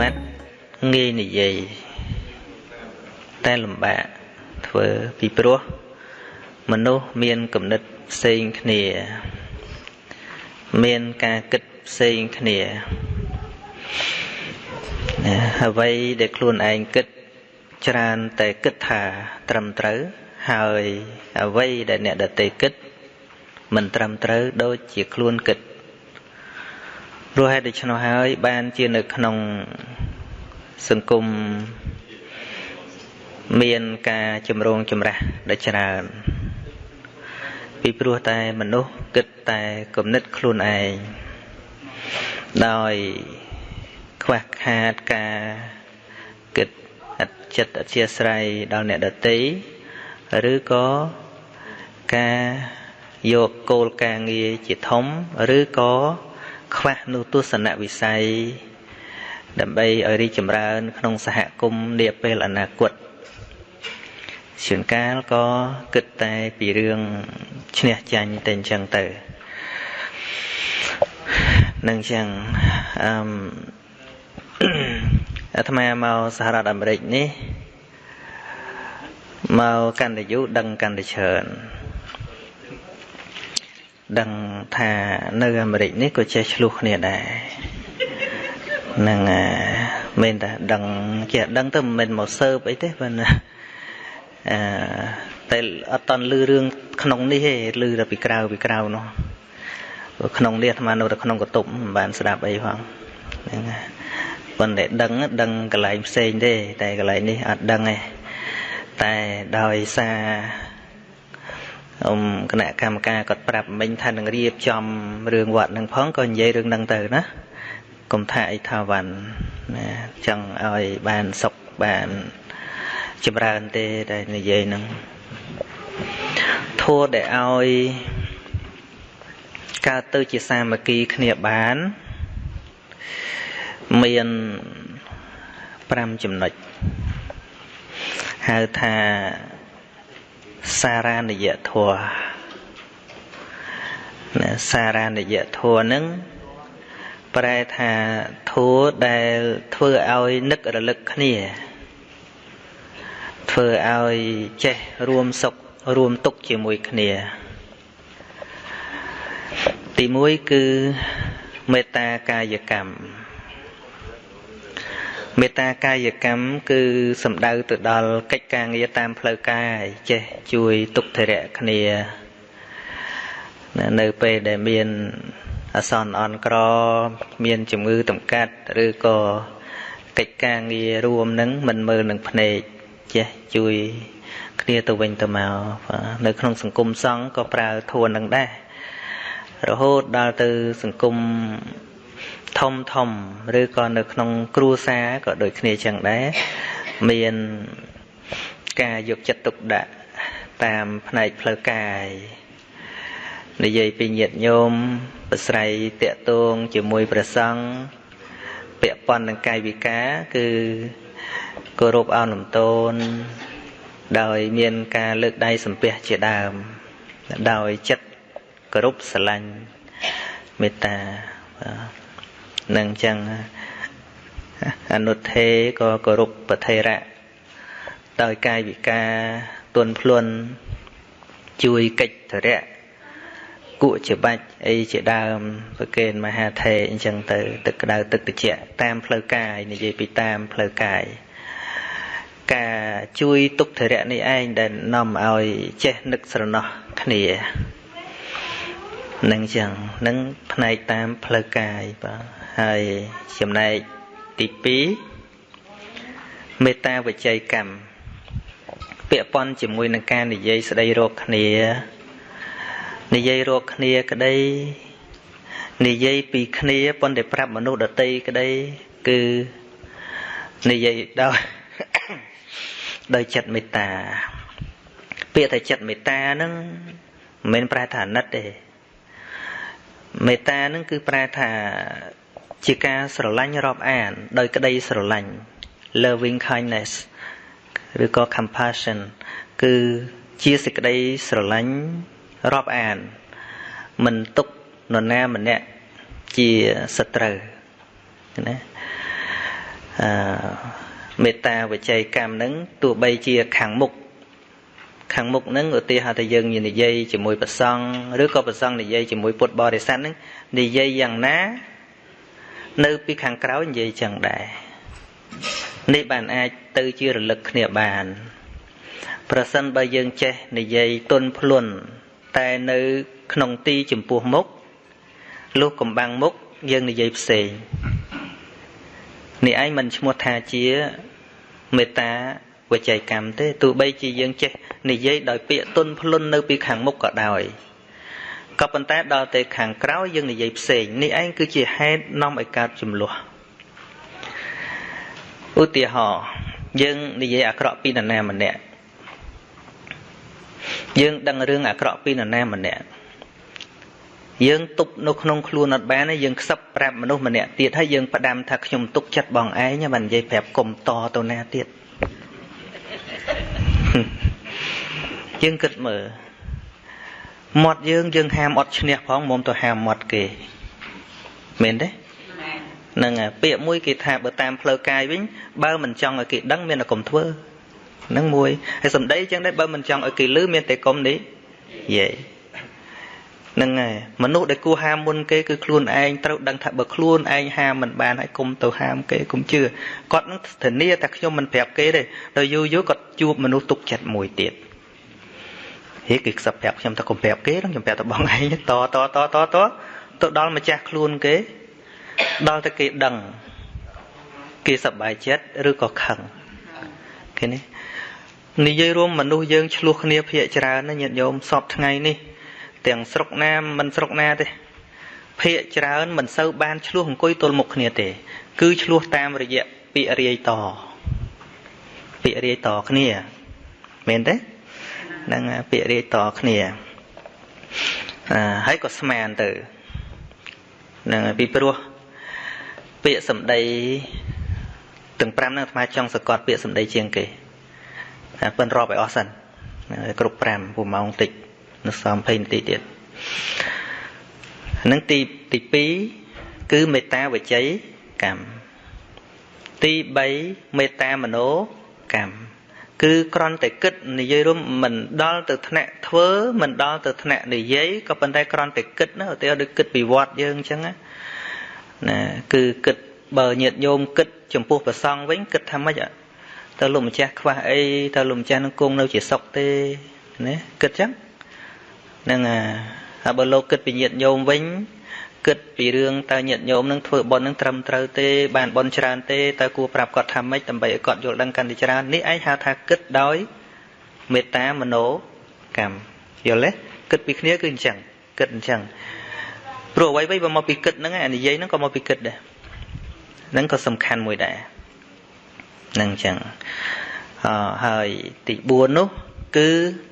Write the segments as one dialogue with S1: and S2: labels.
S1: មត្តងាយនិយាយតែលំបាកធ្វើពីព្រោះមនុស្សមានគំនិតផ្សេងគ្នា មានការគិតផ្សេងគ្នាណាអ្វីដែលខ្លួនឯងគិតច្រើនតែគិតថាត្រឹមត្រូវហើយអ្វីដែលអ្នកដទៃគិត មិនត្រឹមត្រូវដូចជាខ្លួនគិត ព្រោះហេតុដូច្នោះហើយ បានជានៅក្នុងសង្គមមានការចម្រងចម្រាស់ដ៏ច្រើន ពីព្រោះតែមនុស្សគិតតែគំនិតខ្លួនឯងដោយខ្វះខាតការគិតអចិត្តអធិស្ឋ័យដល់អ្នកដតីឬក៏ការយកគោលការងារជាធំឬក៏ ខ្វះនូវទស្សនវិស័យដើម្បីឲ្យរីកចម្រើន ក្នុងសហគមន៍នាពេលអនាគតជួនកាលក៏គិតតែពីរឿងឈ្នះចាញ់តែអញ្ចឹងទៅនឹងអញ្ចឹងអឺអាត្មាមកសហរដ្ឋអាមេរិកនេះមកកាន់តែយូរដឹងកាន់តែច្រើន ដឹងថានៅអាមេរិកនេះក៏ចេះឆ្លោះគ្នាដែរនឹងមិនតែដឹងចេះដឹងទៅមិនមែនមកសើបអីទេប៉ុន្តែអឺតែអត់តន់លឺរឿងក្នុងនេះទេលឺតែពីក្រៅពីក្រៅនោះក្នុងនេះអាត្មានៅតែក្នុងកតុបមិនបានស្ដាប់អីផងហ្នឹងប៉ុន្តែដឹងដឹងកន្លែងផ្សេងទេតែកន្លែងនេះអត់ដឹងទេតែដោយសារ អ៊ំគណៈកម្មការគាត់ប្រាប់មិញថានឹងរៀបចំរឿងវត្តនឹងផងក៏និយាយរឿងហ្នឹងទៅណាកុំថាអីថាវ៉ាន់ណាចង់ឲ្យបានសុខបានចម្រើនទេតែនិយាយហ្នឹងធัวដែលឲ្យកើតទៅជាសាមគ្គីគ្នាបានមាន5ចំណុចហៅថា សារានិយធัวណាសារានិយធัวនឹងប្រែថាធัวដែលធ្វើឲ្យនឹករលឹកគ្នាធ្វើឲ្យចេះរួមសុខរួមទុក្ខជាមួយគ្នាទី1គឺមេត្តាកាយកម្ម មេត្តាកាយកម្មគឺសំដៅទៅដល់កិច្ចការងារតាមផ្លូវកាយចេះជួយទុក្ខធរៈគ្នានៅពេលដែលមានអសន្នអន់ក្រ មានជំងឺតម្កាត់ឬក៏កិច្ចការងាររួមនឹងមិនមើលនឹងភ្នែកចេះជួយគ្នាទៅវិញទៅមកនៅក្នុងសង្គមសង្ឃក៏ប្រើធួននឹងដែររហូតដល់ទៅសង្គម ធំធំឬក៏នៅក្នុងគ្រួសារក៏ដូចគ្នាចឹងដែរមានការយកចិត្តទុកដាក់តាមផ្នែកផ្លូវកាយនិយាយពីញាតិញោមប្រស្រ័យតាក់ទងជាមួយព្រះសង្ឃពាក់ព័ន្ធនឹងកាយវិការគឺគោរពអោនលំទោនដោយមានការលើកដៃសំពះជាដើមដោយចិត្តគោរពស្រឡាញ់មេត្តា នឹងចឹងអនុថេក៏គោរពប្រធេរៈដោយកាយវិការទន់ភ្លន់ជួយកិច្ចធរៈគក់ជាបាច់អីជាដើមប្រកេនមហាថេអញ្ចឹងទៅ ទឹកក្តៅទឹកត្រជាក់តាមផ្លូវកាយនិយាយពីតាមផ្លូវកាយការជួយទុក្ខធរៈនេះឯងដែលនាំឲ្យចេះនឹកស្រណោះគ្នានឹងចឹងនឹងផ្នែកតាមផ្លូវកាយបាទ ហើយចំណែកទី2មេត្តាវិច័យកម្មពាក់ព័ន្ធជាមួយនឹងការនិយាយស្ដីរកគ្នានិយាយរកគ្នាក្តីនិយាយពីគ្នាប៉ុន្តែប្រាប់មនុស្សដតីក្តីគឺនិយាយដោយដោយចិត្តមេត្តា ពាក្យថាចិត្តមេត្តាហ្នឹងមិនមែនប្រែថាអាណិតទេមេត្តានឹងគឺប្រែថា ជាការស្រឡាញ់រាប់អាន ដោយក្តីស្រឡាញ់ loving kindness ឬក៏ compassion គឺជាសេចក្តីស្រឡាញ់រាប់អាន មិនទុកនរណាម្នាក់ជាសត្រូវណាអឺមេត្តាវិច័យកម្មហ្នឹងទោះបីជាខាងមុខខាងមុខហ្នឹងឧទាហរណ៍ថាយើងនិយាយជាមួយប្រសង់ឬក៏ប្រសង់និយាយជាមួយពុទ្ធបរិស័ទហ្នឹងនិយាយយ៉ាងណា នៅពីខាងក្រោយនិយាយចឹងដែរនេះបានអាចទៅជារលឹកគ្នាបាន ប្រសិនបើយើងចេះនិយាយទុនភ្លុនតែនៅក្នុងទីចំពោះមុខលុះកំបាំងមុខយើងនិយាយផ្សេងនេះឯងមិនឈ្មោះថាជាមេត្តាវិច័យកម្មទេទោះបីជាយើងចេះនិយាយដោយពាក្យទុនភ្លុននៅពីខាងមុខក៏ដោយ ក៏ប៉ុន្តែដល់ទៅខាងក្រោយយើងនិយាយផ្សេងនេះឯងគឺជាហេតុនាំឲ្យកើតចំនួនឧទាហរណ៍យើងនិយាយអាក្រក់ពីនរណាម្នាក់យើងដឹងរឿងអាក្រក់ពីនរណាម្នាក់យើងទប់នៅក្នុងខ្លួនអត់បានទេយើងខ្សឹបប្រាប់មនុស្សម្នាក់ទៀតហើយយើងផ្ដាំថាខ្ញុំទុកចិត្តបងឯងមិននិយាយប្រាប់កុំតទៅណាទៀតយើងគិតមើល មាត់យើងយើងហាមអត់ឈ្នះផងមុំទៅហាមមាត់គេមែនទេហ្នឹងហើយពាក្យមួយគេថាបើតាមផ្លូវកាយវិញបើមិនចង់ឲ្យគេដឹងមានតែកុំធ្វើហ្នឹងមួយហើយសំដីចឹងដែរបើមិនចង់ឲ្យគេឮមានតែកុំនេះយេហ្នឹងហើយមនុស្សដែលគួរហាមមុនគេគឺខ្លួនឯងត្រូវដឹងថាបើខ្លួនឯងហាមមិនបានហើយគុំទៅហាមគេគុំជឿគាត់នឹងធានាថាខ្ញុំមិនប្រាប់គេទេដល់យូរយូរគាត់ជួបមនុស្សទុកចិត្តមួយទៀត ហេគេខ្សឹបប្រាប់ខ្ញុំថាកុំប្រាប់គេខ្ញុំប្រាប់តែបងឯងតតតតតទៅដល់ម្ចាស់ខ្លួនគេដល់តែគេដឹងគេសប្បាយចិត្តឬក៏ខឹងគេនេះនិយាយរួមមនុស្សយើងឆ្លោះគ្នាភាកច្រើនណាញាតិញោមសពថ្ងៃនេះទាំងស្រុកណាមិនស្រុកណាទេភាកច្រើនមិនសូវបានឆ្លោះអង្គុយទល់មុខគ្នាទេ គឺឆ្លោះតាមរយៈពាក្យរាយតពាក្យរាយតគ្នាមែនទេហ្នឹងពាក្យរាយតគ្នាអឺហើយក៏ស្មានទៅហ្នឹងពីព្រោះពាក្យសម្ដីទាំង5ហ្នឹងអាត្មាចង់សកត់ពាក្យសម្ដីជាងគេតែប៉ិនរាប់ឲ្យអស់សិនគ្រប់5ពុំម៉ោងតិចនៅសំ20នាទីទៀតហ្នឹងទីទី2គឺមេត្តាវចីកម្មទី3មេត្តាមโนកម្ម គឺគ្រាន់តែគិតនិយាយរួមមិនដល់ទៅថ្នាក់ធ្វើមិនដល់ទៅថ្នាក់និយាយក៏ប៉ុន្តែគ្រាន់តែគិតណាឧទាហរណ៍ដូចគិតពីវត្តយើងអញ្ចឹងណាគឺគិតបើញាតញោមគិត ចំពោះប្រសង់វិញគិតថាម៉េចតើលោកម្ចាស់ខ្វះអីតើលោកម្ចាស់នឹងគង់នៅជាសុខទេណាគិតចឹងហ្នឹងហើយបើលោកគិតពីញាតញោមវិញ គិតពីរឿងតើញាតញោមនឹងធ្វើបុណ្យនឹងត្រឹមត្រូវទេបានបុណ្យច្រើនទេតើគួរប្រាប់គាត់ថាម៉េចដើម្បីឲ្យគាត់យល់ដឹងកាន់តែច្រើននេះឯងហៅថាគិតដោយមេត្តាមโนកម្មយល់ទេគិតពីគ្នាគឺអញ្ចឹងគិតអញ្ចឹងព្រោះអ្វីៗបើមកពីគិតហ្នឹងឯងនិយាយហ្នឹងក៏មកពីគិតដែរហ្នឹងក៏សំខាន់មួយដែរហ្នឹងអញ្ចឹងអហើយទី4នោះគឺ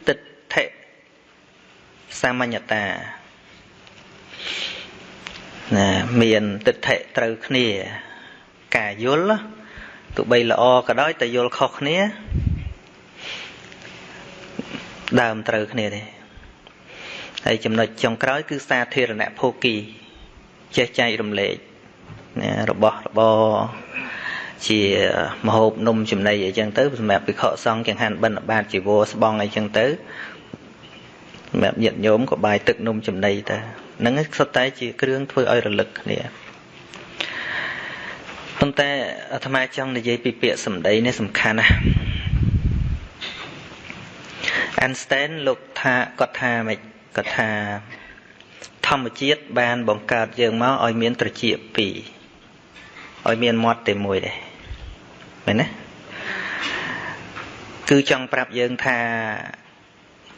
S1: ទិដ្ឋិសាមញ្ញតា ណាមានទិដ្ឋិត្រូវគ្នា ការយល់ទោះបីល្អក៏ដោយតែយល់ខុសគ្នា ដើមត្រូវគ្នាទេហើយចំណុចចុងក្រោយគឺសាធារណភោគីចេះចែករំលែករបស់របរជាមហូបនំចំណីអីចឹងទៅសម្រាប់ភិក្ខុសង្ឃចង្ហាន់បិណ្ឌបាតជីវរស្បង់អីចឹងទៅសម្រាប់ញាតិញោមក៏បាយទឹកនំចំណីទៅ ហ្នឹងសុទ្ធតែជាគ្រឿងធ្វើឲ្យរលឹកគ្នាប៉ុន្តែអាត្មាចង់និយាយពីពាក្យសម្ដីនេះសំខាន់ណាស់ Einstein លោកថាគាត់ថាម៉េចគាត់ថាធម្មជាតិបានបង្កើតយើងមកឲ្យមានត្រចៀកពីរឲ្យមានមាត់តែមួយដែរមែនទេគឺចង់ប្រាប់យើងថា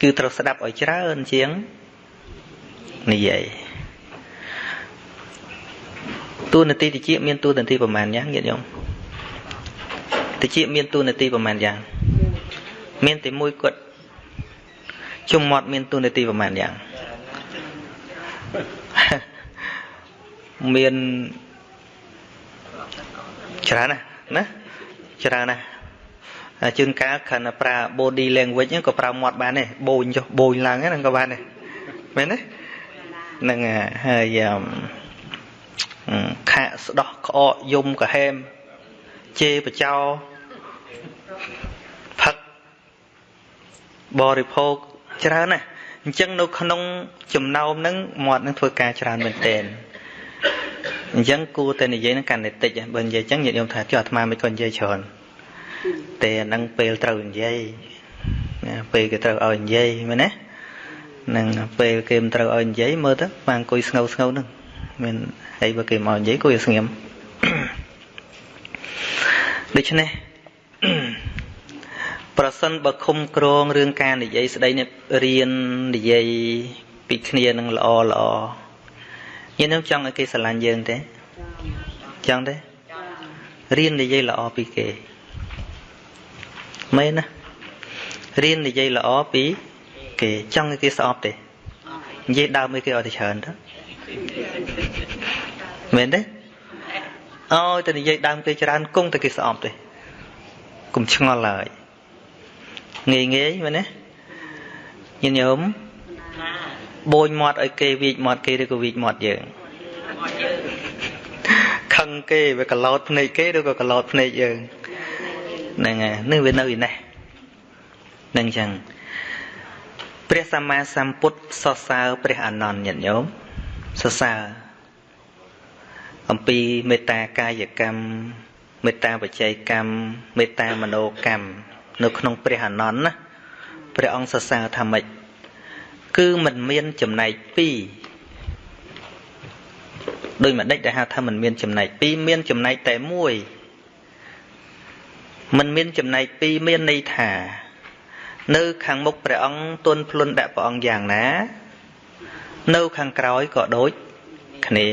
S1: គឺត្រូវស្ដាប់ឲ្យច្រើនជាង និយាយតួនាទីតិចមានតួនាទីប្រមាណយ៉ាងញាតិញោមតិចមានតួនាទីប្រមាណយ៉ាងមានតែមួយគាត់ជុំមាត់មានតួនាទីប្រមាណយ៉ាងមានច្រើនណាស់ណាច្រើនណាស់ជើងកាលខណៈប្រើ body language ហ្នឹងក៏ប្រើមាត់បានដែរបូនចុះបូនឡើងហ្នឹងក៏បានដែរមែនទេហ្នឹងហើយខាក់ស្ដោះក្អកយំកាហែមជេរបចោផឹកបរិភោគច្រើនណាស់អញ្ចឹងនៅក្នុងចំណោមហ្នឹងមាត់នឹងធ្វើការច្រើនមែនទែនអញ្ចឹងគួរតែនិយាយនឹងកាន់តែតិចបើនិយាយអញ្ចឹងញាតិញោមថាចុះអាត្មាមិនក៏និយាយច្រើនតែអាហ្នឹងពេលត្រូវនិយាយណាពេលគេត្រូវឲ្យនិយាយមែនទេ នឹងពេលគេមិនត្រូវឲ្យនិយាយមើលទៅបានអង្គុយស្ងោស្ងោនឹងមានហើយបើគេមកនិយាយគួរឲ្យស្ងៀមដូច្នេះប្រសិនបើឃុំក្រងរឿងការនិយាយស្ដីនេះរៀននិយាយពីគ្នានឹងល្អល្អយើងនឹងចង់ឲ្យគេស្រឡាញ់យើងទេចង់ទេរៀននិយាយល្អពីគេមែនណារៀននិយាយល្អពី គេចង់ឲ្យគេស្អប់ទេនិយាយដើមឲ្យគេអត់ទៅច្រើនទៅមែនទេអោយតែនិយាយដើមគេច្រើនគង់តែគេស្អប់ទេកុំឆ្ងល់ឡើយងាយងាយមែនទេញាតិញោមបូនមាត់ឲ្យគេវីកមាត់គេឬក៏វីកមាត់យើងខឹងគេវាកឡោតភ្នែកគេឬក៏កឡោតភ្នែកយើងហ្នឹងហើយនេះវានៅឯនេះនឹងចឹង ព្រះសម្មាសម្ពុទ្ធសរសើរព្រះអនន្តញាតិញោមសរសើរអំពីមេត្តាកាយកម្មមេត្តាបច្ច័យកម្មមេត្តាមនោកម្មនៅក្នុងព្រះអនន្តណាព្រះអង្គសរសើរថាម៉េចគឺมันមានចំណែកពីរដោយមួយដេចដែលហៅថាมันមានចំណែកពីរមានចំណែកតែមួយมันមានចំណែកពីរមានន័យថា នៅខាងមុខព្រះអង្គទុនភ្លុនដាក់ព្រះអង្គយ៉ាងណា នៅខាងក្រោយក៏ដូចគ្នា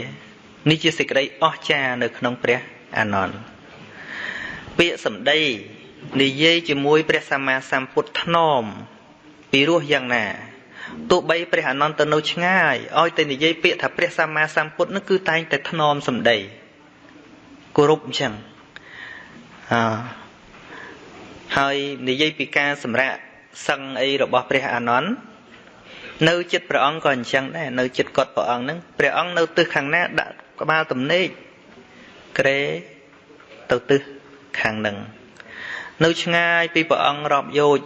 S1: នេះជាសេចក្តីអស្ចារ្យនៅក្នុងព្រះអានន្ទពាក្យសម្ដីនិយាយជាមួយព្រះសម្មាសម្ពុទ្ធថ្នមពីរោះយ៉ាងណាទោះបីព្រះអានន្ទទៅនៅឆ្ងាយឲ្យតែនិយាយពាក្យថាព្រះសម្មាសម្ពុទ្ធនោះគឺតែងតែថ្នមសម្ដីគោរពអញ្ចឹងអហើយនិយាយពីការសម្រាប់ សឹងអីរបស់ព្រះអានន្ទនៅចិត្តព្រះអង្គក៏អញ្ចឹងដែរនៅចិត្តគាត់ព្រះអង្គហ្នឹងព្រះអង្គនៅទិសខាងណាដាក់ក្បាលទំនេកក្រេទៅទិសខាងហ្នឹងនៅឆ្ងាយពីព្រះអង្គរាប់យោជ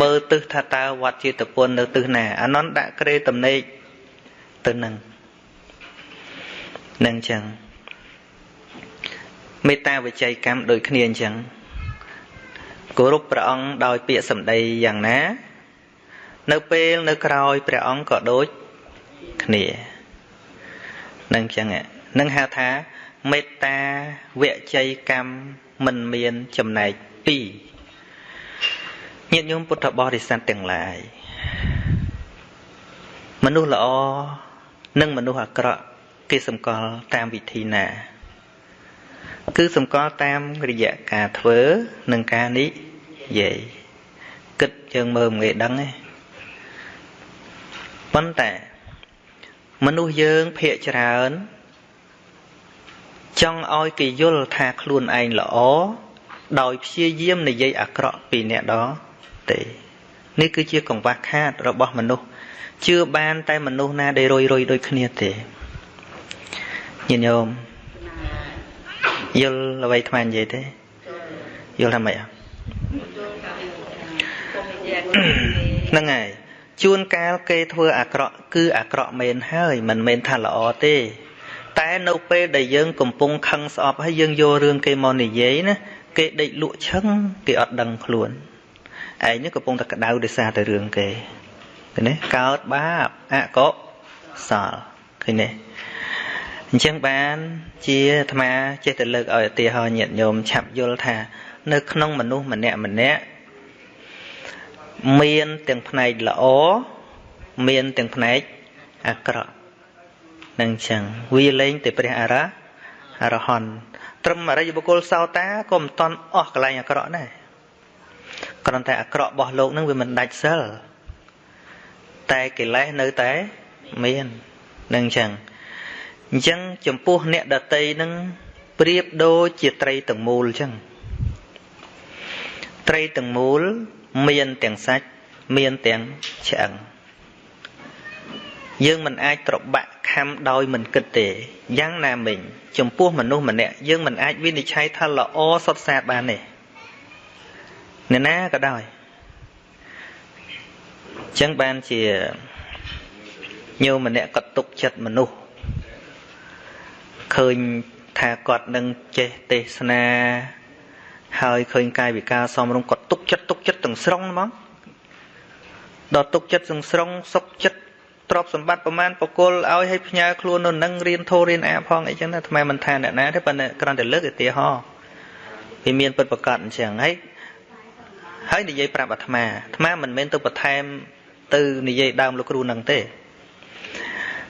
S1: មើលទិសថាតើវត្តជាតពុននៅទិសណាអានន្ទដាក់ក្រេទំនេកទៅនឹងនឹងចឹងមេត្តាវិច័យកម្មដូចគ្នាអញ្ចឹង គោរពព្រះអង្គដោយពាក្យសម្ដីយ៉ាងណា នៅពេលនៅក្រោយព្រះអង្គក៏ដូចគ្នានឹងចឹងនឹងហៅថាមេត្តាវិច័យកម្មមិនមានចំណែកពីរញាតិញោមពុទ្ធបរិស័ទទាំងឡាយមនុស្សល្អនិងមនុស្សអាក្រក់គេសម្គាល់តាមវិធីណា គឺសម្គាល់តាមរយៈការធ្វើនិងការនិ យាយគិតយើងមើលមិនងាយដឹងទេប៉ុន្តែមនុស្សយើងភាកច្រើនចង់ឲ្យគេយល់ថាខ្លួនឯងល្អដោយព្យាយាមនិយាយអាក្រក់ពីអ្នកដទៃនេះគឺជាកង្វះខាតរបស់មនុស្សជឿបាន តែមនុស្សណាដែលរយរយដូចគ្នាទេញាតិញោមយល់អ្វីថ្មនិយាយទេយល់ថាម៉េច ហ្នឹងហើយជួនកាលគេធ្វើអាក្រក់គឺអាក្រក់មែនហើយមិនមែនថាល្អទេ តែនៅពេលដែលយើងកំពុងខឹងស្អប់ហើយយើងយករឿងគេមកនិយាយណាគេដេកលក់ឈឹងគេអត់ដឹងខ្លួនឯងនេះកំពុងតែក្តៅដោយសារតែរឿងគេឃើញទេកើតបាបអកុសលឃើញទេអញ្ចឹងបានជាអាត្មាចេះតែលើកឲ្យឧទាហរណ៍ញាតិញោមឆាប់យល់ថា នៅក្នុងមនុស្សម្នាក់ម្នាក់មានទាំងផ្នែកល្អមានទាំងផ្នែកអាក្រក់នឹងចឹងវាលែងតែព្រះអរហអរហន្តត្រឹមអរិយបុគ្គលសោតាក៏មិនតន់អស់កន្លែងអាក្រក់ដែរគ្រាន់តែអាក្រក់របស់លោកនឹងវាមិនដាច់សិលតែកិលេសនៅតែមាននឹងចឹងអញ្ចឹងចំពោះអ្នកដតីនឹងប្រៀបដូចជាត្រីទាំងមូលអញ្ចឹង ត្រីទាំងមូល មានទាំងសាច់មានទាំងឆ្អឹងយើងមិនអាចត្របាក់ខំដោយមិនគិតទេយ៉ាងណាមិញចំពោះមនុស្សម្នាក់យើងមិនអាចវិនិច្ឆ័យថាល្អសុទ្ធសាធបានទេអ្នកណាក៏ដោយចឹងបានជាញោមម្នាក់គាត់ទុកចិត្តមនុស្សឃើញថាគាត់នឹងចេះទេសនា ហើយឃើញកាយវិការសំរុំគាត់ទុកចិត្តទុកចិត្តទាំងស្រុងហ្មងដល់ទុកចិត្តទាំងស្រុងសុខចិត្តទ្រព្យសម្បត្តិប្រមាណបកុលឲ្យឲ្យផ្ញើខ្លួននៅនឹងរៀនធូររៀនអាផងអីចឹងណាថ្មមិនថាអ្នកណាទេប៉ុន្តែគ្រាន់តែលើកឧទាហរណ៍វាមានពិតប្រកបអញ្ចឹងហើយហើយនិយាយប្រាប់អាត្មាអាត្មាមិនមែនទៅបន្ថែមទៅនិយាយដើមលោកគ្រូនឹងទេ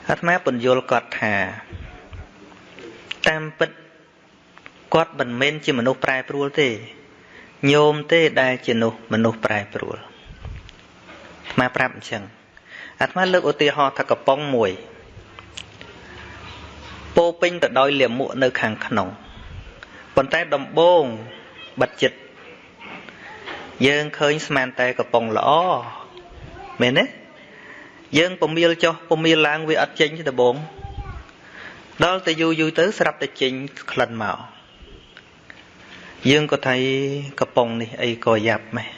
S1: អាត្មាពន្យល់គាត់ថាតាមពិត គាត់មិនមែនជាមនុស្សប្រែប្រួលទេញោមទេដែលជានោះមនុស្សប្រែប្រួលអាត្មាប្រាប់អញ្ចឹងអាត្មាលើកឧទាហរណ៍ថាកំប៉ុងមួយពោពេញទៅដោយលាមកនៅខាងក្នុងប៉ុន្តែដំបងបិទចិត្តយើងឃើញស្មានតែកំប៉ុងល្អមែនទេយើងពមៀលចុះពមៀលឡើងវាអត់ចេញទេដបងដល់ទៅយូរយូរទៅស្រាប់តែចេញក្លិនមក យើងក៏ថាកំប៉ុងនេះអីក៏យ៉ាប់ម៉េះ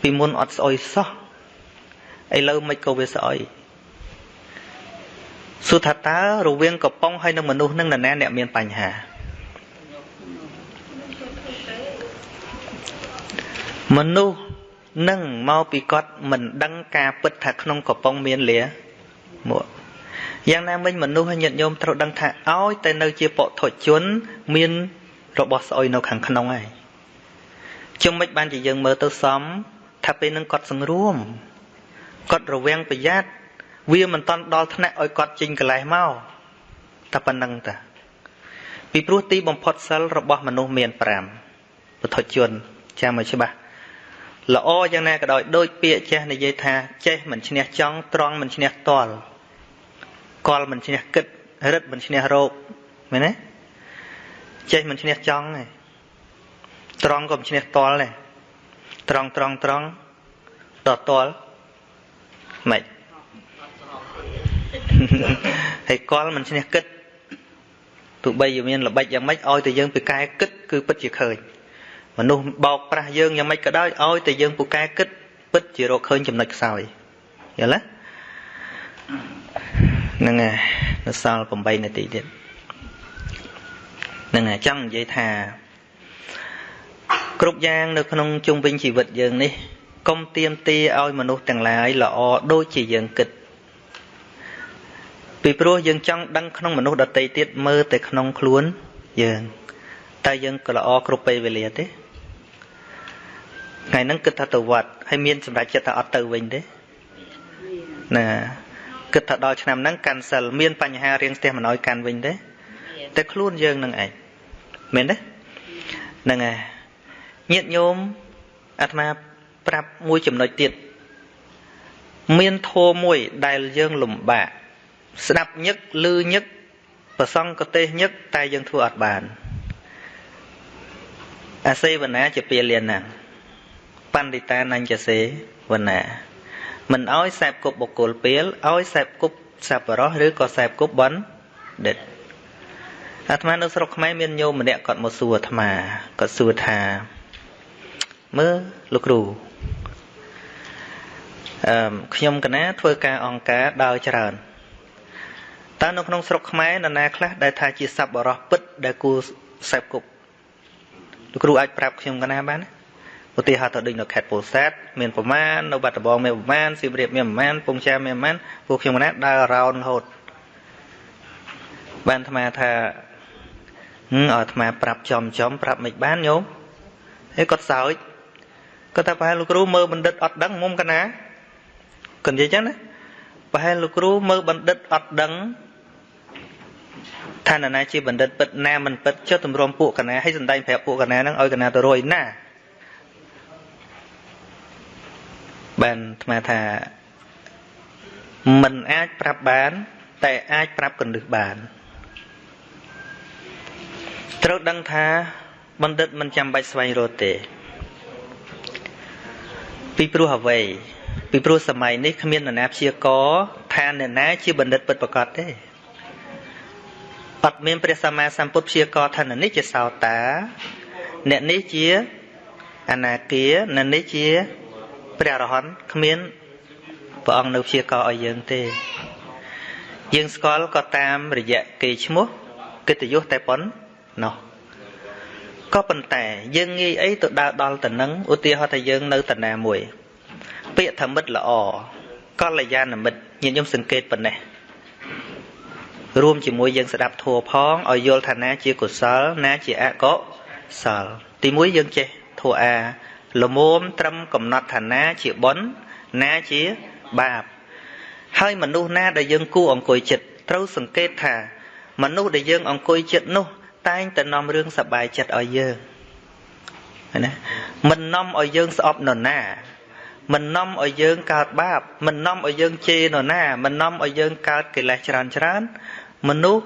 S1: ពីមុនអត់ស្អុយសោះឥឡូវមិនក៏វាស្អុយសួរថាតើរវាងកំប៉ុងហើយនឹងមនុស្សនឹងនរណាអ្នកមានបញ្ហាមនុស្សនឹងមកពីគាត់មិនដឹងការពិតថាក្នុងកំប៉ុងមានលាមកយ៉ាងណាមិញមនុស្សញាតិញោមត្រូវដឹងថាឲ្យតែនៅជាពុទ្ធជនមាន របស់ស្អុយនៅខាងក្នុងហើយជុំមិនបានជាយើងមើលទៅសមថាពេលនឹងគាត់សង្រួមគាត់រវាងប្រយ័ត្នវាមិនតន់ដល់ថ្នាក់ឲ្យគាត់ចេញកលេសមកតែប៉ុណ្្នឹងតាពីព្រោះទីបំផុតសិលរបស់មនុស្សមាន5ពុទ្ធជនចាំឲ្យច្បាស់ល្អយ៉ាងណាក៏ដោយដូចពាក្យចេះនិយាយថាចេះមិនឈ្នះចង់ត្រង់មិនឈ្នះតល់កលមិនឈ្នះគិតរិទ្ធមិនឈ្នះរោគមែនទេ ចេះមិនឈ្នះចង់ទេត្រង់ក៏មិនឈ្នះតល់ដែរត្រង់ត្រង់ត្រង់តតល់ម៉េចហើយកលមិនឈ្នះគិតទោះបីជាមានល្បិចយ៉ាងម៉េចឲ្យតែយើងពីកែគិតគឺពិតជាឃើញមនុស្សបោកប្រាស់យើងយ៉ាងម៉េចក៏ដោយឲ្យតែយើងពូកែគិតពិតជារកឃើញចំណុចខ្សោយយល់ទេហ្នឹងហើយនៅសល់8នាទីទៀតហ្នឹងហើយចង់និយាយថា គ្រប់យ៉ាងនៅក្នុងជុំវិញជីវិតយើងនេះកុំទៀមទាឲ្យមនុស្សទាំងឡាយល្អដូចជាយើងគិតពីព្រោះយើងចង់ដឹងក្នុងមនុស្សដតីទៀតមើលតែក្នុងខ្លួនយើងតែយើងក៏ល្អគ្រប់ពេលវេលាទេថ្ងៃហ្នឹងគិតថាទៅវត្តហើយមានសម្រាប់ចិត្តថាអត់ទៅវិញទេណាគិតថាដល់ឆ្នាំហ្នឹងកាន់សិលមានបញ្ហារៀងស្ទះមិនអោយកាន់វិញទេតែខ្លួនយើងនឹងឯង មែនទេហ្នឹងហើយញាតិញោមអាត្មាប្រាប់មួយចំណុចទៀតមានធម៌មួយដែលយើងលំបាកស្ដាប់ញឹកឮញឹកប្រសងកទេសញឹកតែយើងធ្វើអត់បានអាសេវនាជាពាលានណាបណ្ឌិតានញ្ញសេវនាមិនអោយសែបគប់បុគ្គលពេលអោយសែបគប់សប្បុរសឬក៏សែបគប់បណ្ឌិត អាត្មានៅស្រុកខ្មែរមានញោមម្នាក់គាត់មកសួរអាត្មាគាត់សួរថាមើលលោកគ្រូអឺខ្ញុំកណាធ្វើការអង្គការដើរច្រើនតើនៅក្នុងស្រុកខ្មែរនរណាខ្លះដែលថាជាសប្បុរសពិតដែលគួរសែបគប់លោកគ្រូអាចប្រាប់ខ្ញុំកណាបានទេឧទាហរណ៍ទៅដូចនៅខេត្តពោធិ៍សាត់មានប្រមាណនៅបាត់ដំបងមានប្រមាណសៀមរាបមានប្រមាណពងចាមមានប្រមាណពួកខ្ញុំណាដើររោនរហូតបានអាត្មាថាហឹមឲ្យ អាត្មាប្រាប់ចំចំប្រាប់មិនបានញោមហើយគាត់សើចគាត់ថាប្រហែលលោកគ្រូមើលបណ្ឌិតអត់ដឹងមុំកណាគាត់និយាយចឹងណាប្រហែលលោកគ្រូមើលបណ្ឌិតអត់ដឹងថានរណាជាបណ្ឌិតពិតណាមិនពិតចុះទម្រាំពួកកណាឲ្យសំដែងប្រាប់ពួកកណាហ្នឹងឲ្យកណាទៅរួយណាបានអាត្មាថាមិនអាចប្រាប់បាន តែអាចប្រាប់កណ្ដឹះបាន ត្រូវដឹងថាបណ្ឌិតមិនចាំបាច់ស្វែងរកទេ ពីព្រោះអ្វីពីព្រោះសម័យនេះគ្មាននរណាព្យាករថាថាអ្នកណាជាបណ្ឌិតពិតប្រាកដទេអត់មានព្រះសម្មាសម្ពុទ្ធព្យាករថានេះជាសោតា អ្នកនេះជាអនាគាអ្នកនេះជាព្រះអរហន្តគ្មានព្រះអង្គនៅព្យាករឲ្យយើងទេយើងស្គាល់ក៏តាមរយៈគេឈ្មោះកិត្តិយសតែប៉ុណ្ណោះក៏ប៉ុន្តែយើងងាយអីទៅដើរដល់ទៅនឹងឧទាហរណ៍ថាយើងនៅតាណាមួយ ពាក្យថាមិត្តល្អកល្យាណមិត្តញាតិញោមសង្កេតប៉ុណ្ណេះរួមជាមួយយើងស្ដាប់ធัวផងឲ្យយល់ថាណាជាកុសលណាជាអកុសល ទីមួយយើងចេះធัวអាលមមត្រឹមកំណត់ថាណាជាបុណ្យណាជាបាបហើយមនុស្សណាដែលយើងគួរអង្គុយចិត្តត្រូវសង្កេតថាមនុស្សដែលយើងអង្គុយចិត្តនោះ តែងតែនាំរឿងសប្បាយចិត្តឲ្យយើងណាមិននាំឲ្យយើងស្អប់នរណាមិននាំឲ្យយើងកើតបាប មិននាំឲ្យយើងជេរនរណា មិននាំឲ្យយើងកើតកិលេសច្រើនច្រើនមនុស្ស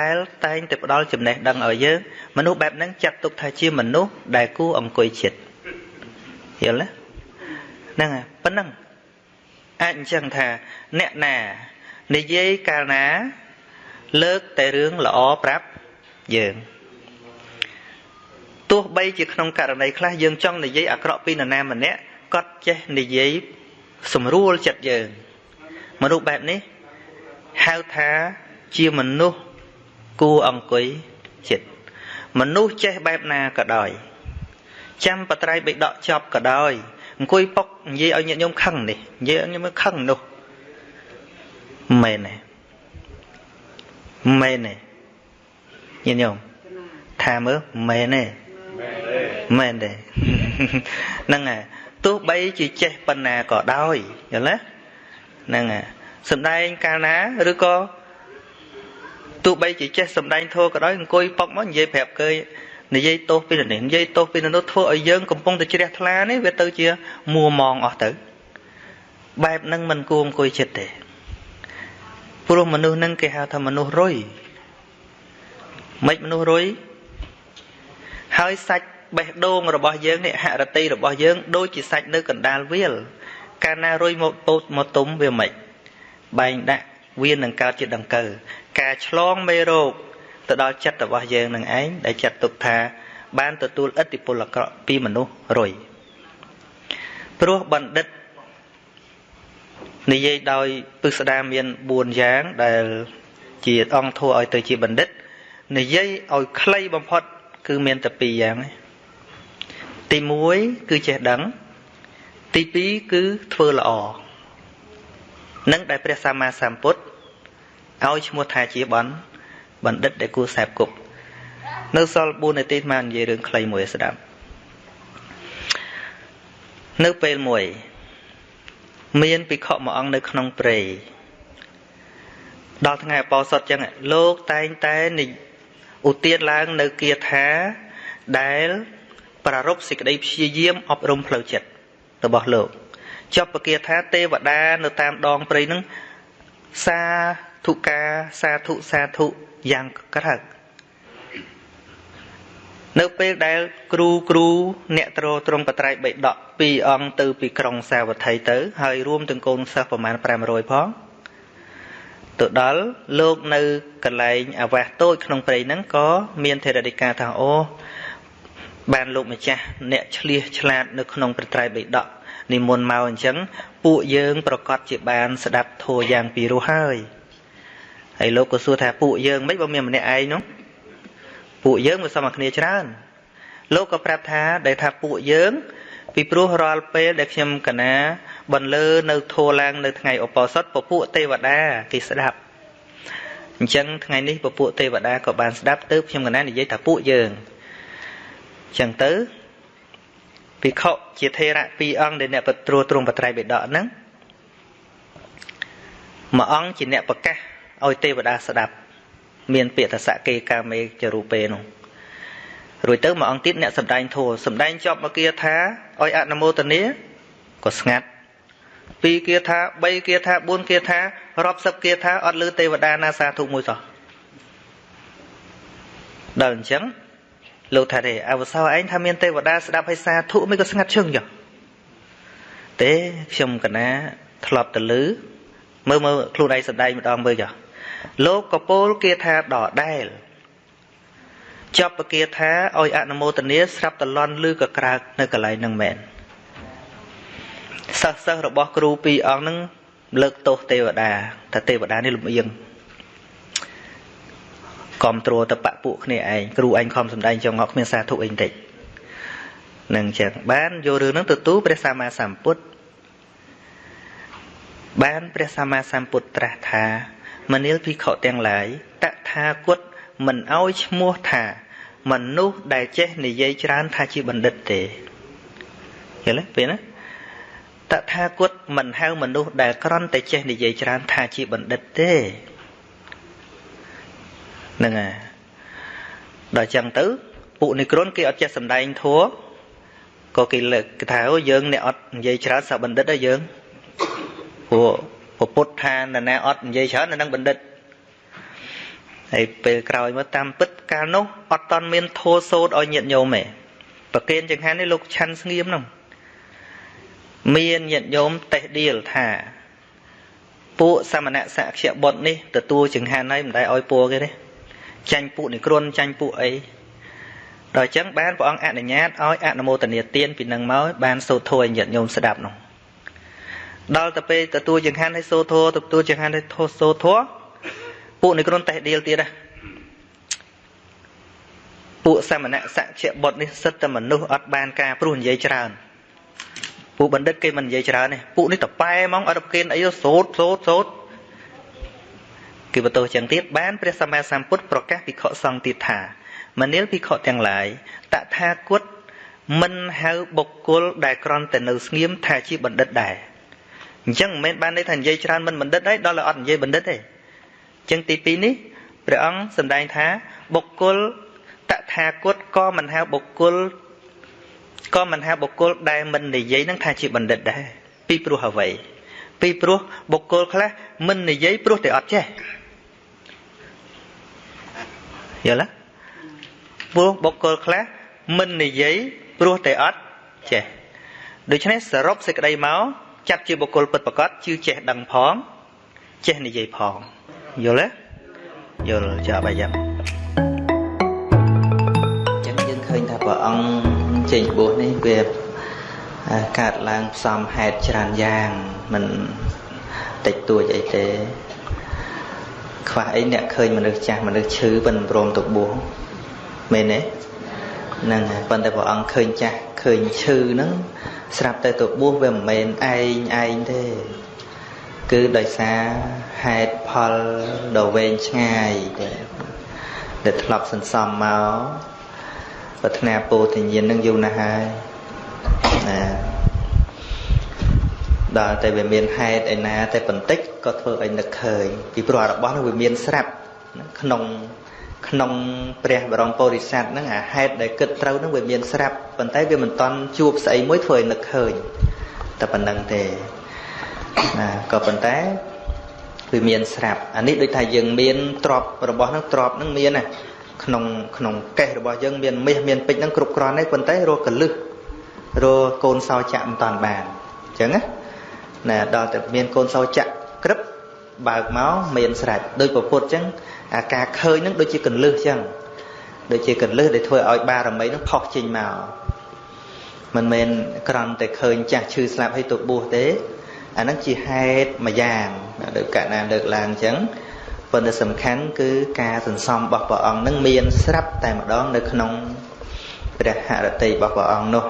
S1: ដែលតែងតែផ្ដល់ចំណេះដឹងឲ្យយើងមនុស្សបែបហ្នឹងចាត់ទុកថាជាមនុស្សដែលគួរអង្គុយចិត្តយល់ទេហ្នឹងហើយប៉ុណ្ណឹងអាចអញ្ចឹងថាអ្នកណានិយាយកាលណា លើកតែរឿងល្អប្រាប់ យើងទោះបីជាក្នុងករណីខ្លះយើងចង់និយាយអាក្រក់ពីនរណាម្នាក់គាត់ចេះនិយាយស្រួលចិត្តយើងមនុស្សបែបនេះហៅថាជាមនុស្សគួរអង្គុយចិត្តមនុស្សចេះបែបណាក៏ដោយចាំបត្រៃបិដកចប់ក៏ដោយអង្គុយពុកនិយាយឲ្យញាតិញោមខឹងនេះនិយាយឲ្យញោមខឹងនោះមែនទេមែនទេ ញាតិញោមថាមើលមែនទេមែនទេហ្នឹងហើយទោះបីជាចេះប៉ុណ្ណាក៏ដោយយល់ទេហ្នឹងហើយសំដែងកាលណាឬក៏ទោះបីជាចេះសំដែងធោក៏ដោយអង្គុយប៉ុកមកនិយាយប្រាប់គេនិយាយទោសពីនេះនិយាយទោសពីនោះធ្វើឲ្យយើងកំពុងតែជ្រះថ្លានេះវាទៅជាមួមងអស់ទៅបែបហ្នឹងមិនគួរអង្គុយចិត្តទេព្រោះមនុស្សហ្នឹងគេហៅថាមនុស្សរុយ មិនមនុស្សរុយហើយសាច់បេះដូងរបស់យើងនេះហរតិរបស់យើង ដូចជាសាច់នៅកណ្ដាលវាល កាលណារុយមកពោតមកទុំវាមិនបែងដាក់វានឹងកើតជាដង្កើការឆ្លងមេរោគទៅដល់ចិត្តរបស់យើងនឹងឯងដែលចាត់ទុកថា បានទទួលឥទ្ធិពលអាក្រក់ពីមនុស្សរុយព្រោះបណ្ឌិតនិយាយដោយពឹស្ដាមាន4យ៉ាងដែលជាអង្គធัวឲ្យទៅជាបណ្ឌិត និយាយឲ្យខ្លីបំផុត គឺមានតែ2យ៉ាងទី1គឺចេះដឹង ទី2គឺធ្វើល្អនឹងដែលព្រះសម្មាសម្ពុទ្ធឲ្យឈ្មោះថាជាបណ្ឌបណ្ឌិតដែលគួរសែបគប់នៅសល់4នាទីមកនិយាយរឿងខ្លីមួយស្ដាប់នៅពេលមួយមានភិក្ខុមួយអង្គនៅក្នុងព្រៃដល់ថ្ងៃអបោសុតចឹងលោកតែងតែនិ ឧទានឡើងនៅគាថាដែលប្រារព្ធសេចក្តីព្យាយាមអប់រំផ្លូវចិត្តរបស់លោកចប់ពគាថាទេវតានៅតាមដងព្រៃនឹងសាធុកាសាធុសាធុយ៉ាងក្រឹកនៅពេលដែលគ្រូគ្រូអ្នកត្រត្រង់បត្រៃបិដកពីរអង្គទៅពីក្រុងសាវត្ថីទៅ ហើយរួមទាំងកូនសិស្សប្រមាណ500ផង ទៅដល់លោកនៅកន្លែងអាវាសតូចក្នុងព្រៃហ្នឹងក៏មានធរណិកាថាអូបានលោកម្ចាស់អ្នកឆ្លៀសឆ្លាតនៅក្នុងប្រត្រៃបិដកនិមន្តមកអញ្ចឹងពួកយើងប្រកាសជាបានស្ដាប់ធัวយ៉ាងពីរោះហើយហើយលោកក៏សួរថាពួកយើងមិនបើមានម្នាក់ឯងនោះពួកយើងមិនសមគ្នាច្រើនលោកក៏ប្រាប់ថាដែលថាពួកយើង ពីព្រោះរាល់ពេលដែលខ្ញុំកណា បន្លឺនៅធัวឡើងនៅថ្ងៃឧបោសថពពួកទេវតាគេស្ដាប់អញ្ចឹងថ្ងៃនេះពពួកទេវតាក៏បានស្ដាប់ទៅខ្ញុំកណានិយាយថាពួកយើងអញ្ចឹងទៅភិក្ខុជាថេរៈពីរអង្គដែលអ្នកពត្រួទ្រង់បត្រៃបិដកហ្នឹងមួយអង្គជាអ្នកប្រកាសឲ្យទេវតាស្ដាប់ មានពាក្យថាសកេកាមេចរូពេនោះរួចទៅមួយអង្គទៀតអ្នកសំដែងធัวសំដែងចប់មកគាថាឲ្យអនុមោទនាក៏ស្ងាត់ ពីរគាថា3គាថា4គាថារាប់សិបគាថាអត់លឺទេវតាណាសាធុមួយសោះដល់អញ្ចឹងលោកថាទេអវសោឯងថាមានទេវតាស្ដាប់ឲ្យសាធុមិនក៏ស្ងាត់ឈឹងចុះទេខ្ញុំកណាធ្លាប់ទៅលឺមើលមើលខ្លួនឯងសំដែងម្ដងមើលចុះលោកកពោលគាថាដដែលចប់ពគាថាឲ្យអនុមោទនាស្រាប់តលន់ឬក៏ក្រើកនៅកន្លែងហ្នឹងមែន សិស្សសិស្សរបស់គ្រូពីរអង្គហ្នឹងលើកទោសទេវតាថាទេវតានេះលំអៀងគ្រប់គ្រងទៅបពួកគ្នាឯងគ្រូឯងខំសំដែងចងអត់គ្មានសាធុអីបន្តិចនឹងចឹងបានយករឿងហ្នឹងទទួលព្រះសម្មាសម្ពុទ្ធបានព្រះសម្មាសម្ពុទ្ធត្រាស់ថាមនាលភិក្ខុទាំងឡាយតថាគតមិនអោយឈ្មោះថាមនុស្សដែលចេះនិយាយច្រើនថាជាបណ្ឌិតទេយល់ទេពេលណា តថាគតមិនហៅមនុស្សដែលក្រន់តែចេះនិយាយច្រើនថាជាបណ្ឌិតទេហ្នឹងហើយដល់ចឹងទៅពួកនិក្រនគេអត់ចេះសំដែងធัวក៏គេលើកគេថាយើងអ្នកអត់និយាយច្រើនសាបណ្ឌិតហើយយើងព្រោះពុទ្ធថានរណាអត់និយាយច្រើននៅនឹងបណ្ឌិតហើយពេលក្រោយមកតាមពិតកាលនោះអត់តន់មានធោសោតឲ្យញាតញោមទេប្រគេនចង្ហាន់នេះលោកឆាន់ស្ងៀមហ្នឹង មានញាតញោមតេះដៀលថាពួកសមណៈសក្យបុត្រនេះទទួលចង្ហាន់ហើយមិនដែលឲ្យពួរគេទេចាញ់ពួកនិក្រនចាញ់ពួកអីដល់អញ្ចឹងបានព្រះអង្គអនុញ្ញាតឲ្យអនុមោទនាទានពីនឹងមកបានសូត្រធម៌ឲ្យញាតិញោមស្ដាប់នោះដល់ទៅពេលទទួលចង្ហាន់ឲ្យសូត្រធម៌ទទួលចង្ហាន់ឲ្យធោសូត្រធម៌ពួកនិក្រនតេះដៀលទៀតណាពួកសមណៈសក្យបុត្រនេះសិតតែមនុស្សអត់បានការព្រោះនិយាយច្រើន ពួកបណ្ឌិតគេមិននិយាយច្រើនទេពួកនេះតប៉ែហ្មងអត់ប្រគិនអីសូត្រសូត្រសូត្រគឺបន្ទោសចឹងទៀតបានព្រះសម្មាសម្ពុទ្ធប្រកាសភិក្ខុសង្ឃទៀតថាមនាលភិក្ខុទាំងឡាយតថាគតមិនហៅបុគ្គលដែលក្រន់តែនៅស្ងៀមថាជាបណ្ឌិតដែរអញ្ចឹងមិនមែនបានន័យថានិយាយច្រើនមិនបណ្ឌិតទេដល់តែអត់និយាយបណ្ឌិតទេអញ្ចឹងទី2នេះព្រះអង្គសម្ដែងថាបុគ្គលតថាគតក៏មិនហៅបុគ្គល ក៏មិនហៅបុគ្គលដែលមិននិយាយនឹងថាជាបណ្ឌិតដែរពីព្រោះអ្វីពីព្រោះបុគ្គលខ្លះមិននិយាយព្រោះតែអត់ចេះយល់ទេព្រោះបុគ្គលខ្លះមិននិយាយព្រោះតែអត់ចេះដូច្នេះសរុបសេចក្តីមកចាត់ជាបុគ្គលពិតប្រកបជឿចេះដឹងផងចេះនិយាយផងយល់ទេយល់ចាបាយយ៉ាងចឹងយើងឃើញថាព្រះអង្គ ចេញបួសនេះវាកើតឡើងផ្សំហេតុច្រើនយ៉ាងមិនតិចតួចអីទេខ្វះអីអ្នកឃើញមនុស្សចាស់មនុស្សឈឺមិនព្រមទៅបួសមែនទេហ្នឹងហើយប៉ុន្តែព្រះអង្គឃើញចាស់ឃើញឈឺហ្នឹងស្រាប់តែទៅបួសវាមិនមែនឯងឯងទេគឺដោយសារហេតុផលដ៏វែងឆ្ងាយទេដែលធ្លាប់សន្សំមក ប្រាថ្នាពោធិញ្ញាណនឹងយូរណាស់ហើយណាដល់តែវាមានហេតុឯណា តែបន្តិចក៏ធ្វើឲ្យនឹកឃើញពីព្រោះរបស់នោះវាមានស្រាប់ក្នុងក្នុងព្រះបរមពុរិស័ទហ្នឹងអាហេតុដែលគិតត្រូវហ្នឹងវាមានស្រាប់ប៉ុន្តែវាមិនតន់ជួបស្អីមួយធ្វើឲ្យនឹកឃើញតែប៉ុណ្្នឹងទេណាក៏ប៉ុន្តែវាមានស្រាប់អានេះដូចថាយើងមានទ្របរបស់ហ្នឹងទ្របហ្នឹងមានណា ក្នុងក្នុងកេះរបស់យើងមានមាសមានពេជ្រហ្នឹងគ្រប់គ្រាន់ទេប៉ុន្តែរកកលឹះរកកូនសោចាក់មិនតាន់បានអញ្ចឹងណាណាដល់តែមានកូនសោចាក់ក្រឹបបើកមកមានស្រេចដោយពពុទ្ធអញ្ចឹងអាការឃើញហ្នឹងដូចជាកន្លឹះអញ្ចឹងដូចជាកន្លឹះដែលធ្វើឲ្យបារមីហ្នឹងផុសចេញមកមិនមែនក្រំតែឃើញចាស់ឈឺស្លាប់ហើយទៅបួសទេអាហ្នឹងជាហេតុមួយយ៉ាងដូចកណាលើកឡើងអញ្ចឹង ប៉ុន្តែសំខាន់គឺការសន្សំរបស់ព្រះអង្គនឹងមានស្រាប់តែម្ដងនៅក្នុងព្រះហរតីរបស់ព្រះអង្គនោះ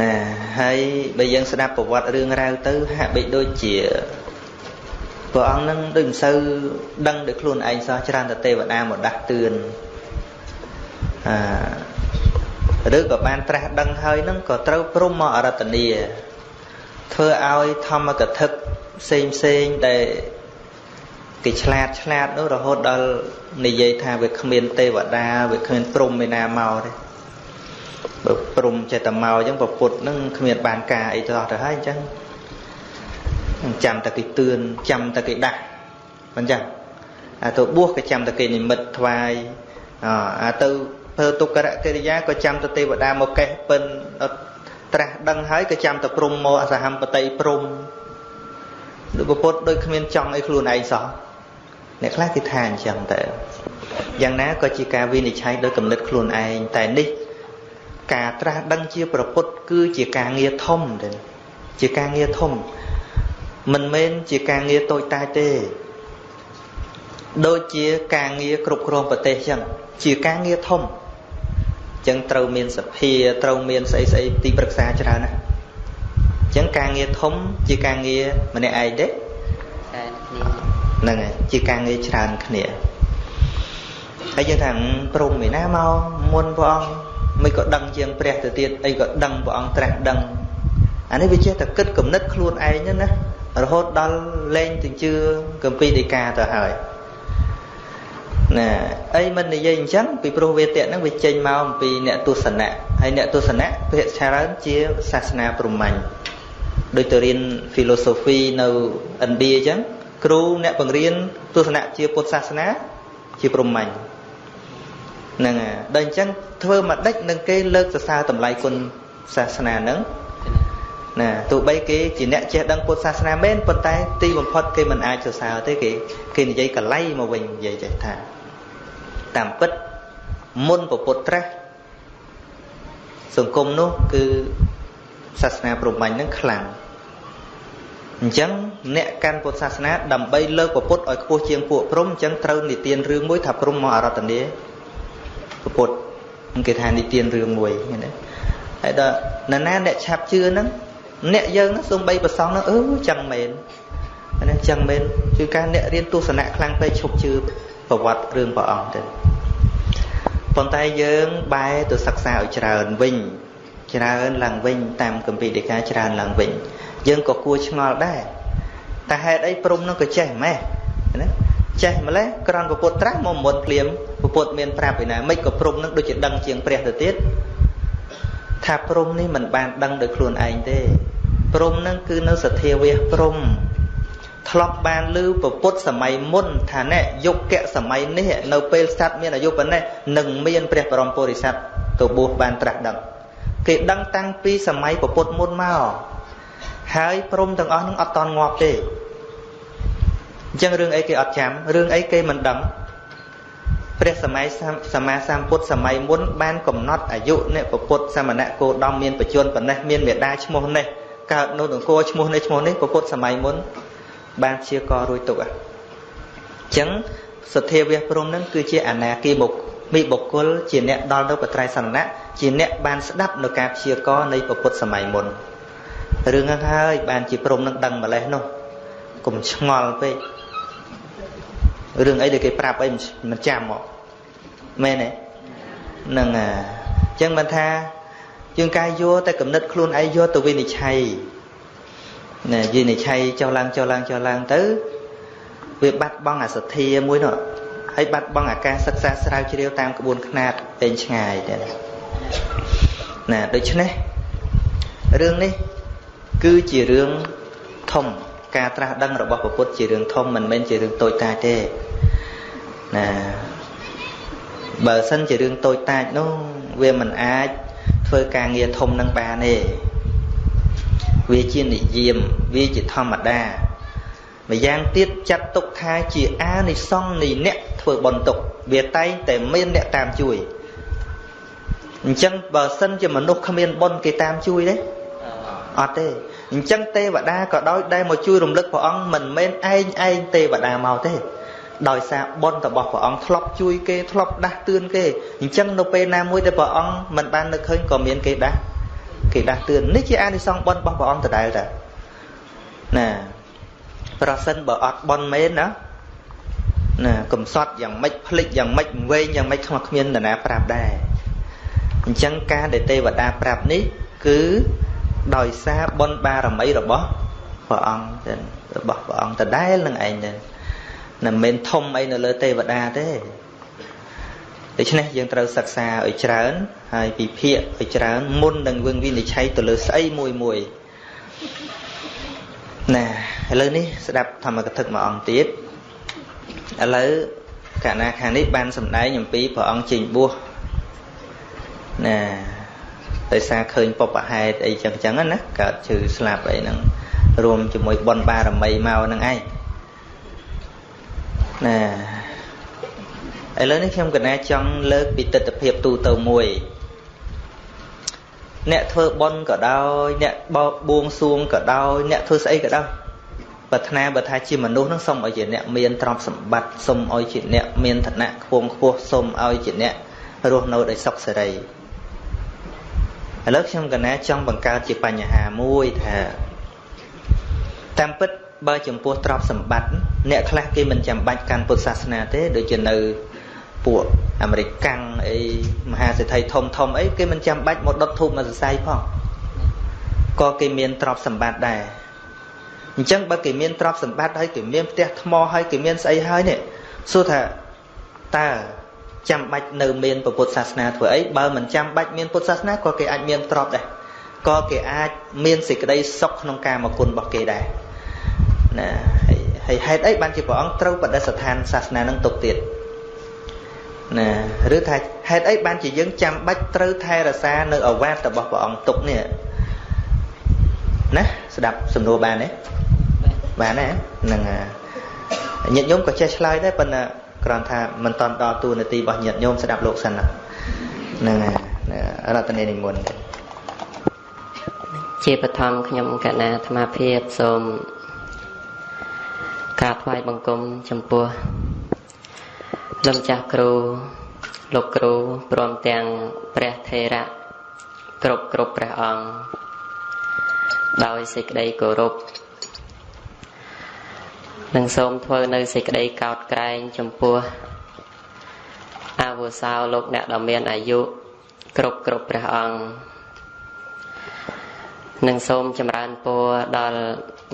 S1: ណាហើយបើយើងស្ដាប់ប្រវត្តិរឿងរ៉ាវទៅហាក់បីដូចជាព្រះអង្គនឹងដូចមិនសូវដឹងដោយខ្លួនឯងសោះច្រើនតែទេវតាមកដាស់តឿនអឺឬក៏បានត្រាស់ដឹងហើយនឹងក៏ត្រូវព្រមមកអរតនីធ្វើឲ្យធម្មកថាផ្សេងផ្សេងដែល គេឆ្លាតឆ្លាតនោះរហូតដល់និយាយថាវាគ្មានទេវតាវាគ្មានព្រំឯណាមកទេបើព្រំចេះតែមកអញ្ចឹងប្រពុតនឹងគ្មានបានការអីទៅអស់ទៅហើយអញ្ចឹងចាំតែគេទឿនចាំតែគេដាស់មិនចឹងអាទៅបួសក៏ចាំតែគេនិមិត្តថ្វាយអាទៅធ្វើទុក្ករកិរិយាក៏ចាំតែទេវតាមកកេះពិនត្រាស់ដឹងហើយក៏ចាំតែព្រំមកអសហមបតីព្រំដូចពុទ្ធដូចគ្មានចង់អីខ្លួនឯងសោះ អ្នកខ្លះគេថាអញ្ចឹងតែយ៉ាងណាក៏ជាការវិនិច្ឆ័យដោយគំនិតខ្លួនឯងតែនេះការត្រាស់ដឹងជាប្រពុតគឺជាការងារធំទេជាការងារធំមិនមែនជាការងារតូចតាចទេដូចជាការងារគ្រប់គ្រងប្រទេសចឹងជាការងារធំចឹងត្រូវមានសភាត្រូវមានស្អីស្អីទីប្រឹក្សាច្រើនណាស់ចឹងការងារធំជាការងារម្នាក់ឯងទេ ហ្នឹងហើយជាការងារច្រើនគ្នាហើយយើងថាព្រមឯណាមកមុនព្រះអង្គមិនក៏ដឹងជាងព្រះទៅទៀតអីក៏ដឹងព្រះអង្គត្រាស់ដឹងអានេះវាចេះតែគិតគំនិតខ្លួនឯងណារហូតដល់លែងទៅជឿកំពីដីកាទៅហើយណាអីមិននិយាយអញ្ចឹងពីព្រោះវេទៈហ្នឹងវាចេញមកអំពីអ្នកទស្សនៈហើយអ្នកទស្សនៈភាគច្រើនជាសាសនាព្រហ្មញ្ញដូចទៅរៀន philosophy នៅឥណ្ឌាអញ្ចឹង គ្រូអ្នកបង្រៀនទស្សនៈជាពុទ្ធសាសនាជាព្រហ្មញ្ញហ្នឹងហើយដល់អញ្ចឹងធ្វើមកដេចនឹងគេលើកសរសើរតម្លៃគុណសាសនាហ្នឹងណាទោះបីគេជាអ្នកចេះដឹងពុទ្ធសាសនាមែនប៉ុន្តែទីបំផុតគេមិនអាចសរសើរទេគេគេនិយាយកលៃមកវិញនិយាយចេះថាតាមពិតមុនពពុទ្ធត្រាស់សង្គមនោះគឺសាសនាព្រហ្មញ្ញនឹងខ្លាំង អញ្ចឹងអ្នកកាន់ពុទ្ធសាសនាដើម្បីលើកពុទ្ធឲ្យខ្ពស់ជាងពួកព្រំអញ្ចឹងត្រូវនិទានរឿងមួយថាព្រំមកអរតនីពុទ្ធគេថានិទានរឿងមួយណាហើយដល់ណាណាអ្នកឆាប់ជឿហ្នឹងអ្នកយើងហ្នឹងសំបីប្រសងហ្នឹងអឺចឹងមែនណាចឹងមែនគឺការអ្នករៀនទស្សនៈខ្លាំងពេកឈប់ជឿប្រវត្តិរឿងព្រះអង្គទៅប៉ុន្តែយើងបែរទៅសិក្សាឲ្យច្រើនវិញច្រើនឡើងវិញតាមកម្ពីដីកាច្រើនឡើងវិញ យើងក៏គួរឆ្ងល់ដែរតែហេតុអីព្រំនោះក៏ចេះម៉េះណាចេះម្លេះក្រនពពុទ្ធត្រាស់មកមុនភ្លាមពពុទ្ធមានប្រាប់ឯណាមិនក៏ព្រំនឹងដូចជាដឹងជាងព្រះទៅទៀតថាព្រំនេះមិនបានដឹងដោយខ្លួនឯងទេព្រំនឹងគឺនៅសទ្ធាវះព្រំធ្លាប់បានឮពពុទ្ធសម័យមុនថាណែយុគៈសម័យនេះនៅពេលសត្វមានអាយុប៉ុណ្ណេះនឹងមានព្រះបរមពុរិស័ទទៅបួសបានត្រាស់ដឹងគេដឹងតាំងពីសម័យពពុទ្ធមុនមក ហើយព្រំទាំងអស់នឹងអត់តន់ងាប់ទេអញ្ចឹងរឿងអីគេអត់ចាំរឿងអីគេមិនដឹងព្រះសម័យសម្មាសម្ពុទ្ធសម័យមុនបានកំណត់អាយុអ្នកពុទ្ធសមណៈគោដំមានបច្ចុប្បន្នប៉ុណ្ណេះមានមេដាឈ្មោះនេះកើតនៅអង្គរឈ្មោះនេះឈ្មោះនេះពុទ្ធសម័យមុនបានជាករួចទុកអញ្ចឹងសទ្ធាវះព្រមនឹងគឺជាអនាគីមុខមីបុគ្គលជាអ្នកដល់នៅបត្រៃសនៈជាអ្នកបានស្ដាប់នៅការព្យាករនៃពុទ្ធសម័យមុន រឿងហ្នឹងហើយបានជាព្រមនឹងដឹងម្លេះនោះកុំឆ្ងល់ពេករឿងអីដែលគេប្រាប់អីមិនចាំមកមែនទេហ្នឹងអាអញ្ចឹងមិនថាយើងកាយយកតែកំណត់ខ្លួនឯងយកទៅវិនិច្ឆ័យណាវិនិច្ឆ័យចុះឡើងចុះឡើងចុះឡើងទៅវាបាត់បង់អាសទ្ធាមួយនោះហើយបាត់បង់អាការសិក្សាស្រាវជ្រាវតាមក្បួនខ្នាតពេញឆ្ងាយទៅណាដូច្នេះរឿងនេះ គឺជារឿងធំការត្រាស់ដឹងរបស់ពុទ្ធជារឿងធំមិនមែនជារឿងតូចតាចទេណាបើសិនជារឿងតូចតាចនោះវាមិនអាចធ្វើការងារធំនឹងបានទេវាជានិយមវាជាធម្មតាម្យ៉ាងទៀតចាត់ទុកថាជាអានិសង្ឃនៃអ្នកធ្វើបន់ទុកវាតែងតែមានអ្នកតាមជួយអញ្ចឹងបើសិនជាមនុស្សគ្មានបន់គេតាមជួយទេ អត់ទេអញ្ចឹងទេវតាក៏ដោយដែលមកជួយរំលឹកព្រះអង្គមិនមែនឯងឯងទេវតាមកទេដោយសារបុណ្យរបស់ព្រះអង្គធ្លាប់ជួយគេធ្លាប់ដាស់តឿនគេអញ្ចឹងនៅពេលណាមួយដែលព្រះអង្គមិនបាននឹកឃើញក៏មានគេដាស់គេដាស់តឿននេះជាអានិសង្សបុណ្យរបស់ព្រះអង្គដដែលតាណាប្រសិនបើអត់បុណ្យមែនណាណាកំសត់យ៉ាងម៉េចភ្លេចយ៉ាងម៉េចវែងយ៉ាងម៉េចខ្មាស់គ្មាននរណាប្រាប់ដែរអញ្ចឹងការដែលទេវតាប្រាប់នេះគឺ ដោយសារបុណ្យបារមីរបស់ព្រះអង្គរបស់ព្រះអង្គដដែលនឹងឯងទៅមិនមែនធំអីនៅលើទេវតាទេដូច្នេះយើងត្រូវសិក្សាឲ្យច្រើនហើយពិភាក្សាឲ្យច្រើនមុននឹងវឹងវិនិច្ឆ័យទៅលើស្អីមួយមួយណាឥឡូវនេះស្ដាប់ធម្មកថាមួយអង្គទៀតឥឡូវកណាខាងនេះបានសម្ដែងអំពីព្រះអង្គចេញបួសណា ដោយសារឃើញបបហេតុអីចឹងចឹងណាកើតជឺស្លាប់អីហ្នឹងរួមជាមួយបុណ្យបារមីមកហ្នឹងឯងណាឥឡូវនេះខ្ញុំកណាចង់លើកពីទស្សនភាពទូទៅមួយ អ្នកធ្វើបុណ្យក៏ដោយអ្នកបោបួងសួងក៏ដោយអ្នកធ្វើស្អីក៏ដោយប្រាថ្នាបើថាជាមនុស្សនឹងសូមឲ្យជាអ្នកមានទ្រព្យសម្បត្តិសូមឲ្យជាអ្នកមានឋានៈខ្ពង់ខ្ពស់សូមឲ្យជាអ្នករស់នៅដោយសុខសេរី ឥឡូវខ្ញុំកណាចង់បង្កើតជាបញ្ហាមួយថាតាមពិតបើចំពោះទ្រព្យសម្បត្តិអ្នកខ្លះគេមិនចាំបាច់កាន់ពុទ្ធសាសនាទេដូចជានៅពួកអាមេរិកកាំងអីមហាសេដ្ឋីធំធំអីគេមិនចាំបាច់មកដុតធូបមកសរសៃផងក៏គេមានទ្រព្យសម្បត្តិដែរអញ្ចឹងបើគេមានទ្រព្យសម្បត្តិហើយគេមានផ្ទះថ្មហើយគេមានស្អីហើយនេះសួរថាតើ ចាំបាច់នៅមានពុទ្ធសាសនាធ្វើអីបើមិនចាំបាច់មានពុទ្ធសាសនាក៏គេអាចមានទ្រព្យដែរក៏គេអាចមានសេចក្តីសុខក្នុងការមកគុណរបស់គេដែរណាហើយហេតុអីបានជាព្រះអង្គត្រូវបដិស្ថានសាសនានឹងទុកទៀតណាឬថាហេតុអីបានជាយើងចាំបាច់ត្រូវថែរក្សានៅអវាទរបស់ព្រះអង្គទុកនេះណាស្ដាប់សំណួរបានទេបានទេហ្នឹងញាតិញោមក៏ចេះឆ្លើយដែរប៉ុន្តែ គ្រាន់ថាមិនតន់ដល់ទូនាទីរបស់ញាតិញោមស្ដាប់លោកសិនហ្នឹងហើយរតនីនិមន្ត
S2: ជាបឋមខ្ញុំកណាអាត្មាភាពសូមក្រាបថ្វាយបង្គំចំពោះលោកចាស់គ្រូលោកគ្រូព្រមទាំងព្រះថេរៈគ្រប់គ្រប់ព្រះអង្គដោយសេចក្តីគោរព និងសូមធ្វើនៅសេចក្តីកោតក្រែងចំពោះអាវុសោលោកអ្នកដ៏មានអាយុគ្រប់គ្រប់ព្រះអង្គនិងសូមចម្រើនពរដល់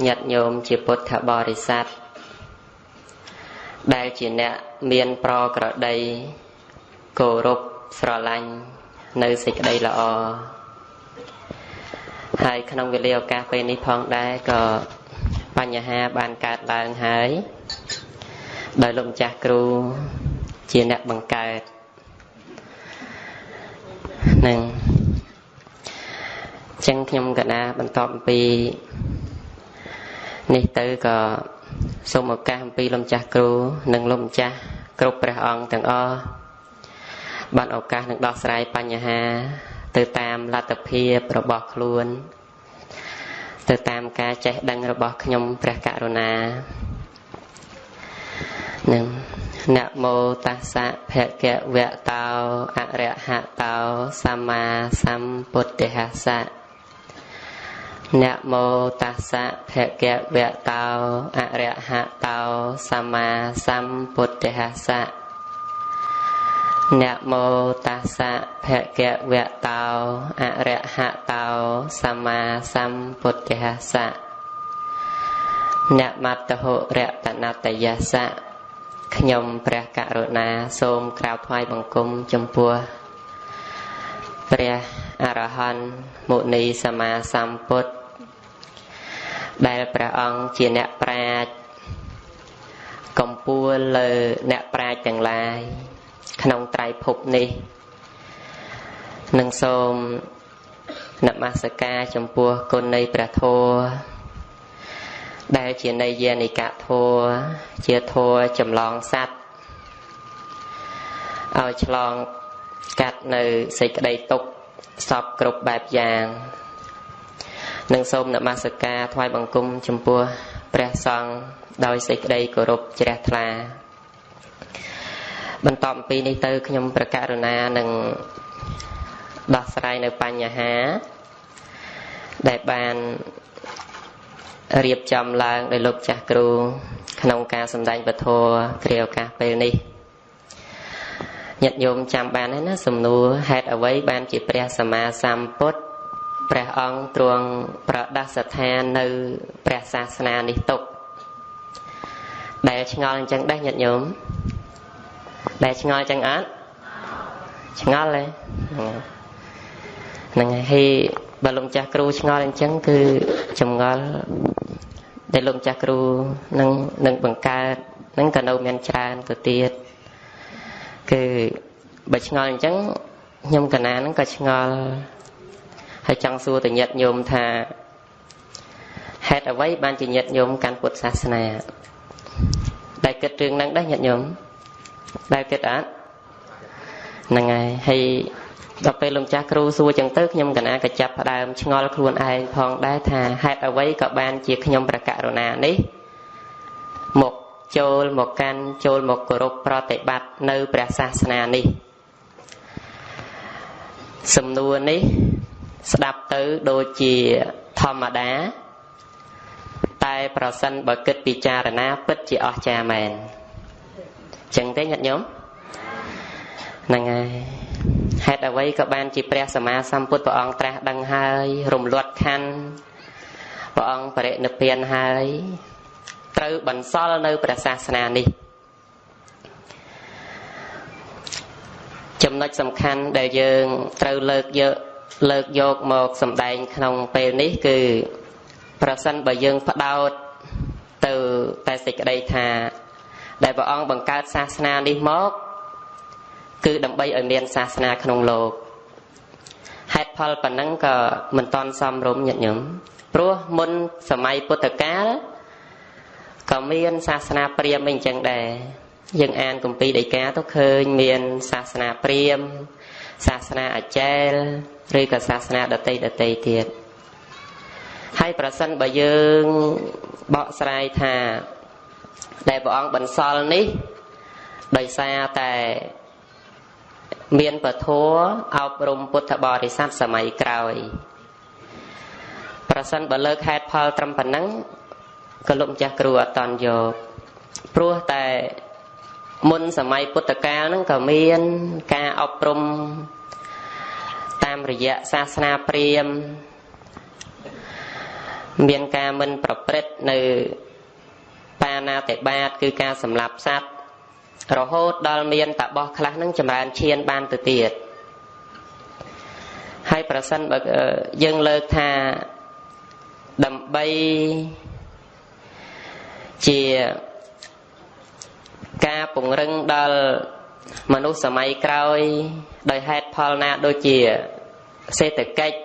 S2: ញាតិញោមជាពុទ្ធបរិស័ទដែលជាអ្នកមានប្រក្រតីគោរពស្រឡាញ់នៅសេចក្តីល្អហើយក្នុងវេលាឱកាសពេលនេះផងដែរក៏ បញ្ហាបានកើតឡើងហើយដោយលោកម្ចាស់គ្រូជាអ្នកបង្កើតនឹងចឹងខ្ញុំកណាបន្តអំពីនេះទៅក៏សូមឱកាសអំពីលោកម្ចាស់គ្រូនិងលោកម្ចាស់គ្រប់ព្រះអង្គទាំងអស់បានឱកាសនឹងដោះស្រាយបញ្ហា ទៅតាមលទ្ធភាពរបស់ខ្លួន ទៅតាមការចេះដឹងរបស់ខ្ញុំព្រះករុណានឹងនមោតាសៈភគវៈតោអរហតោសម្មាសម្ពុទ្ធស្សៈនមោតាសៈភគវៈតោអរហតោសម្មាសម្ពុទ្ធស្សៈ នមោតាសៈភគវៈតោអរហតោសម្មាសម្ពុទ្ធស្សៈនមត្តហុរតនតយស្សៈខ្ញុំព្រះករុណាសូមក្រាបថ្វាយបង្គំចំពោះព្រះអរហន្តមុនីសម្មាសម្ពុទ្ធដែលព្រះអង្គជាអ្នកប្រាជ្ញកំពូលលើអ្នកប្រាជ្ញទាំងឡាយ ក្នុងត្រៃភពនេះនឹងសូមនមស្ការចំពោះគុណនៃព្រះធម៌ដែលជាន័យយានិកធម៌ជាធម៌ចម្លងសัตว์ឲ្យឆ្លងកាត់នៅសេចក្តីទុក្ខសពគ្រប់បែបយ៉ាងនិងសូមនមស្ការថ្វាយបង្គំចំពោះព្រះសង្ឃដោយសេចក្តីគោរពជ្រះថ្លា បន្តអំពីនេះទៅខ្ញុំប្រកាសរណានឹងដោះស្រាយនៅបញ្ហា ដែលបានរៀបចំឡើងដោយលោកចាស់គ្រូក្នុងការសម្ដែងពធគ្រាឱកាសពេលនេះញាតិញោមចាំបានហើយណាសំណួរហេតុអ្វីបានជាព្រះសម្មាសម្ពុទ្ធព្រះអង្គទ្រង់ប្រដាសស្ថាននៅព្រះសាសនានេះទុកដែលឆ្ងល់អញ្ចឹងដែរញាតិញោម ដែលឆ្ងល់អញ្ចឹងអត់ឆ្ងល់ទេហ្នឹងហើយបើលោកចាស់គ្រូឆ្ងល់អញ្ចឹងគឺចម្ងល់ដែលលោកចាស់គ្រូនឹងនឹងបង្កើតនឹងក៏នៅមានច្រើនទៅទៀតគឺបើឆ្ងល់អញ្ចឹងខ្ញុំកណានឹងក៏ឆ្ងល់ហើយចង់សួរតញាតញោមថាហហេតុអ្វីបានជាញាតិញោមកាន់ពុទ្ធសាសនាដែលគិតរឿងហ្នឹងដែរញាតិញោម ដែលគិតអត់ហ្នឹងហើយហើយដល់ពេលលោកចាស់គ្រូសួរចឹងទៅខ្ញុំកណាក៏ចាប់ផ្ដើមឆ្ងល់ខ្លួនឯងផងដែរថាហេតុអ្វីក៏បានជាខ្ញុំប្រកករណានេះមកចូលមកកាន់ចូលមកគោរពប្រតិបត្តិនៅព្រះសាសនានេះសំណួរនេះស្ដាប់ទៅដូចជាធម្មតាតែប្រសិនបើគិតពិចារណាពិតជាអស្ចារ្យមែន ចឹងទេញាតិញោមហ្នឹងហើយហេតុអ្វីក៏បានជាព្រះសម្មាសម្ពុទ្ធព្រះអង្គត្រាស់ដឹងហើយរំលត់ខណ្ឌព្រះអង្គបរិនិព្វានហើយត្រូវបន្សល់នៅព្រះសាសនានេះចំណុចសំខាន់ដែលយើងត្រូវលើកយកលើកយកមកសម្ដែងក្នុងពេលនេះគឺប្រសិនបើយើងផ្ដោតទៅតែសេចក្តីថា ដែលព្រះអង្គបង្កើតសាសនានេះមកគឺដើម្បីឲ្យមានសាសនាក្នុងលោកហេតុផលប៉ុណ្ណឹងក៏មិនតន់សមរម្យញាតិញោមព្រោះមុនសម័យពុទ្ធកាលក៏មានសាសនាព្រាហ្មណ៍អីអញ្ចឹងដែរយើងអានគម្ពីរដីកាទៅឃើញមានសាសនាព្រាហ្មណ៍សាសនាអចេលឬក៏សាសនាដតីដតីទៀតហើយប្រសិនបើយើងបកស្រាយថា ដែលព្រះអង្គបន្សល់នេះដោយសារតែមានពធអប់រំពុទ្ធបរិស័ទសម័យក្រោយប្រសិនបើលើកហេតុផលត្រឹមប៉ុណ្ណឹងក៏លោកម្ចាស់គ្រូអត់តន់យកព្រោះតែមុនសម័យពុទ្ធកាលហ្នឹងក៏មានការអប់រំតាមរយៈសាសនាព្រាហ្មណ៍មានការមិនប្រព្រឹត្តនៅ បាណាតិបាត គឺការសម្លាប់សត្វរហូតដល់មានតបោះខ្លះនឹងចម្រើនឈានបានទៅទៀតហើយប្រសិនបើយើងលើកថាដើម្បីជាការពង្រឹងដល់មនុស្សសម័យក្រោយ ដោយហេតុផលណាដូចជាសេដ្ឋកិច្ច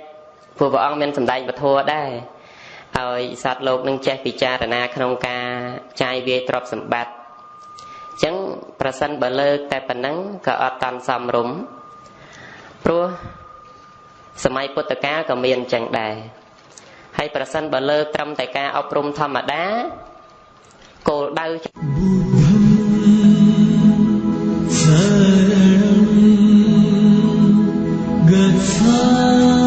S2: ព្រោះព្រះអង្គមានសម្ដែងពធដែរឲ្យសត្វលោកនឹងចេះពិចារណាក្នុងការ ចាយវាយទ្រព្យសម្បត្តិអញ្ចឹងប្រសិនបើលើកតែប៉ុណ្ណឹងក៏អត់តាន់សមរម្យព្រោះសម័យពុទ្ធកាលក៏មានអញ្ចឹងដែរហើយប្រសិនបើលើកត្រឹមតែការអប់រំធម្មតាគោលដៅ
S3: Good time.